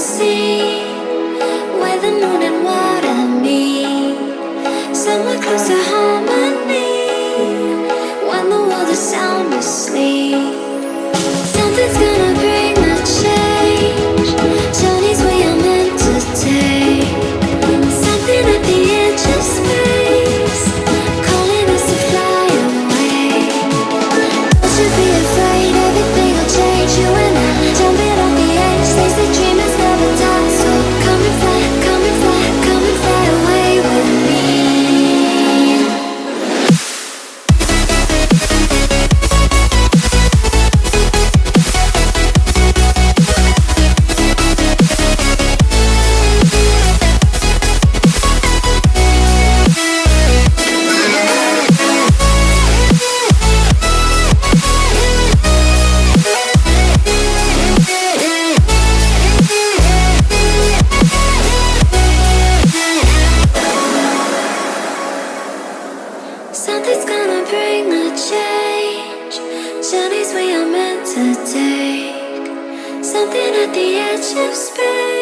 see to take. Something at the edge of space,